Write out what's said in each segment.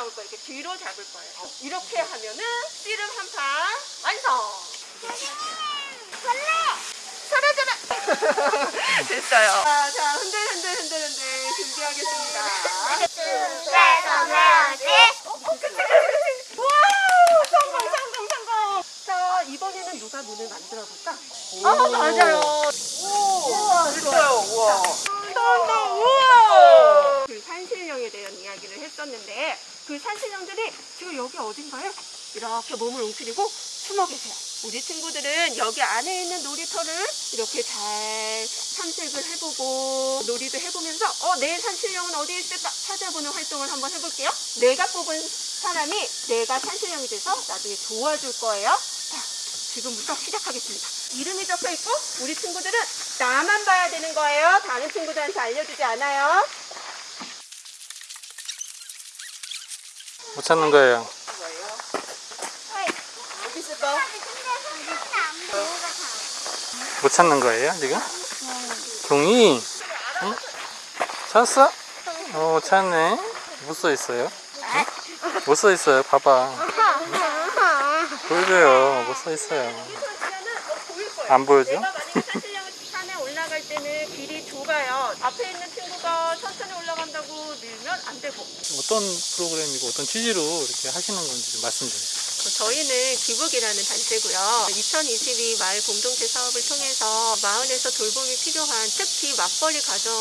나올 거예요. 이렇게 뒤로 잡을 거예요. 이렇게 하면은 씨름 한 판 완성. 사라져라. 됐어요. 자, 자 흔들 흔들 흔들 흔들 준비하겠습니다. 와 성공 성공 성공. 자 이번에는 누가 문을 만들어 볼까? 아 맞아요. 오 됐어요. 우와. 성공 우와. 그 산신령에 대한 이야기를 했었는데 그 산신령들이 지금 여기 어딘가요? 이렇게 몸을 웅크리고 숨어 계세요. 우리 친구들은 여기 안에 있는 놀이터를 이렇게 잘 탐색을 해보고 놀이도 해보면서 어, 내 산신령은 어디에 있을까 찾아보는 활동을 한번 해볼게요. 내가 뽑은 사람이 내가 산신령이 돼서 나중에 도와줄 거예요. 자, 지금부터 시작하겠습니다. 이름이 적혀 있고 우리 친구들은 나만 봐야 되는 거예요. 다른 친구들한테 알려주지 않아요. 못 찾는 거예요. 못 찾는 거예요, 지금? 종이? 응? 찾았어? 어, 찾네. 못 써 있어요? 못써 있어요. 봐봐. 보여줘요. 못 써 있어요. 안 보여줘? 내가 만약에 산신령 산에 올라갈 때는 길이 좁아요. 앞에 있는 친구가 천천히 올라간다고 밀면 안 되고. 어떤 프로그램이고 어떤 취지로 이렇게 하시는 건지 좀 말씀 좀 해주세요. 저희는 기북이라는 단체고요. 2022 마을 공동체 사업을 통해서 마을에서 돌봄이 필요한 특히 맞벌이 가정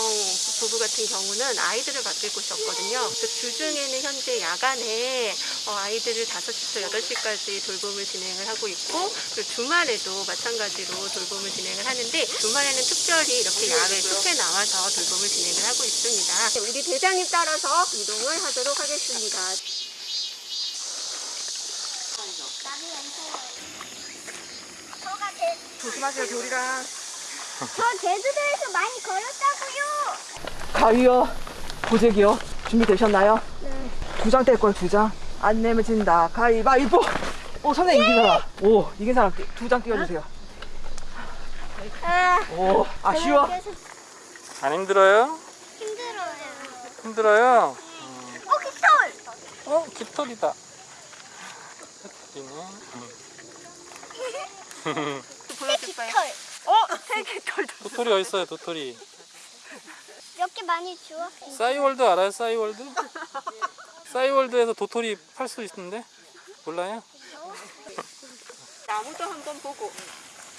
부부 같은 경우는 아이들을 맡길 곳이 없거든요. 주중에는 현재 야간에 어, 아이들을 5시부터 8시까지 돌봄을 진행을 하고 있고 그리고 주말에도 마찬가지로 돌봄을 진행을 하는데 주말에는 특별히 이렇게 야외 숲에 나와서 돌봄을 진행을 하고 있습니다. 우리 대장님 따라서 이동을 하도록 하겠습니다. 조심하세요, 돌이랑. 저 제주도에서 많이 걸었다고요. 가위요, 보재기요. 준비되셨나요? 네. 두 장뗄 거예요, 두 장. 안 내면 진다. 가위바위보! 오, 선생님 이긴 사람. 오, 이긴 사람 두 장 띄워주세요. 아, 오, 아쉬워? 계속 안 힘들어요? 힘들어요. 힘들어요? 어, 깃털! 어, 깃털이다. 깃털이네. 보여줄까요? 깃털. 어, 세개 털도. 도토리 어디 있어요, 도토리? 이렇게 많이 주워. 싸이월드 알아요, 싸이월드? 싸이월드에서 도토리 팔 수 있는데? 몰라요? 나무도 한번 보고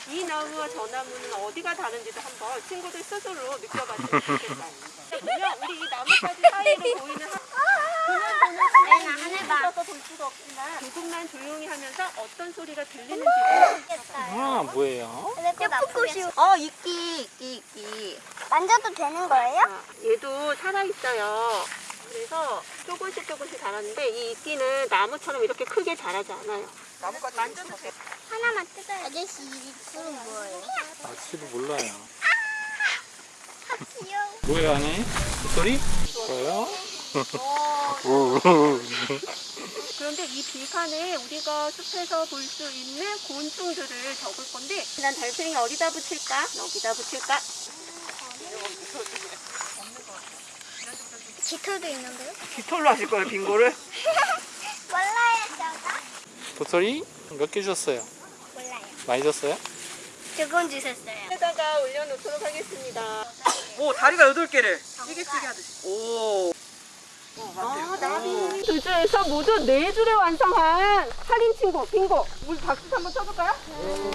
이 나무와 저 나무는 어디가 다른지도 한번 친구들 스스로 느껴봤으면 좋겠어요. 우리 이 나뭇가지 사이로 보이는 없지만 조금만 조용히 하면서 어떤 소리가 들리는지 아, 뭐예요? 예쁘고시오. 어 이끼 이끼 이끼 만져도 되는 거예요? 아, 얘도 살아있어요. 그래서 조금씩 조금씩 자라는데 이 이끼는 나무처럼 이렇게 크게 자라지 않아요. 나뭇가지 만져도 돼. 하나만 뜯어요. 아저씨, 이 뿔은 뭐예요? 아치도 몰라요. 귀여워. 뭐예요, 안에? 도토리? 뭐예요? 그런데 이 빈칸에 우리가 숲에서 볼 수 있는 곤충들을 적을 건데 난 달팽이 어디다 붙일까? 여기다 붙일까? 깃털도 있는데요? 깃털로 하실 거예요, 빙고를? 몰라요, 저가? 도토리 몇 개 주셨어요? 몰라요. 많이 줬어요? 두번 주셨어요. 여기다가 올려놓도록 하겠습니다. 오, 다리가 여덟 개를. 찌개찌개 하듯이. 오. 아, 나비 두 줄에서 모두 네 줄을 완성한 살인 친구 빙고. 우리 박수 한번 쳐볼까요?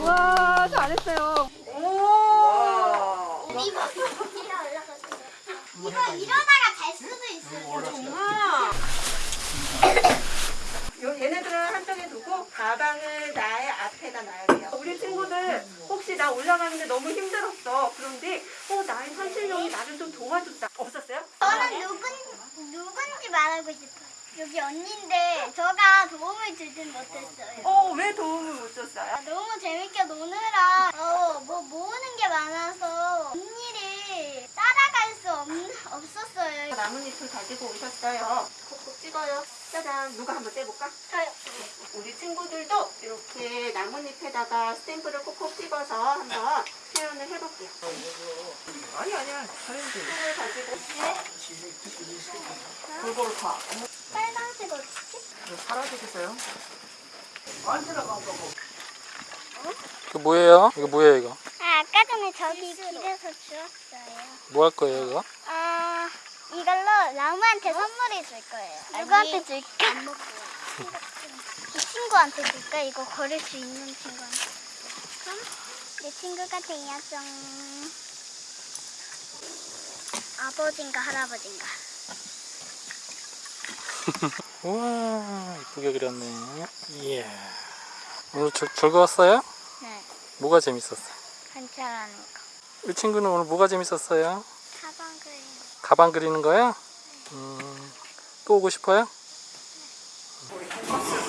우와, 잘했어요. 오. 이거 이거 이러다가 잘 수도 있어요. 아. 요 얘네들은 한쪽에 두고 가방을 나의 앞에다 놔야 돼요. 우리 친구들 혹시 나 올라가는데 너무 힘들었어. 그런데 어 나의 산신령이 나를 좀 도와줬다. 없었어요? 저는 누군 누군지 말하고 싶어요. 여기 언니인데 저가 도움을 주진 못했어요. 어 왜 도움을 못 줬어요? 너무 재밌게 노느라 어, 뭐 모으는 게 많아서 없, 없었어요. 나뭇잎을 가지고 오셨어요. 콕콕 찍어요. 짜잔. 누가 한번 떼볼까? 저요. 우리 친구들도 이렇게 나뭇잎에다가 스탬프를 콕콕 찍어서 한번 표현을 해볼게요. 아니, 아니야. 잘했는데. 손을 가지고 골고루 파. 빨간색 옷. 이거 사라지겠어요? 이거 뭐예요? 이거 뭐예요 이거? 아, 아까 전에 저기 길에서 주웠어요. 뭐 할 거예요 이거? 아, 이걸로 라무한테 선물해 줄 거예요. 누구한테 줄까? 안 먹고. 이 친구한테 줄까? 이거 걸을 수 있는 친구한테. 그럼 내 친구가 돼야죠. 아버진가 할아버진가. 우와 이쁘게 그렸네 이야 오늘 즐, 즐거웠어요? 네, 뭐가 재밌었어요? 관찰하는 거. 이 친구는 오늘 뭐가 재밌었어요? 가방 그림. 가방 그리는 거요? 음, 또 오고 싶어요? 우리 돈가스